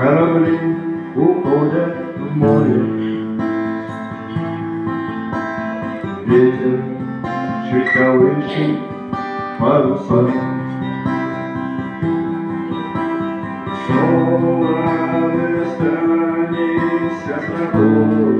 корабли уходят в море. Ветер чуть колышет паруса. Снова останемся с тобой.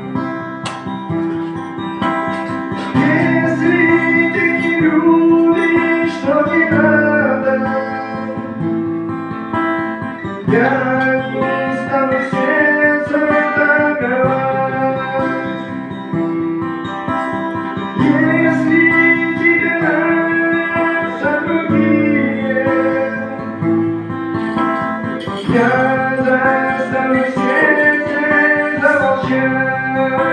Я не стану сердце договаривать Если тебе нравятся другие Я заставлю сердце замолчать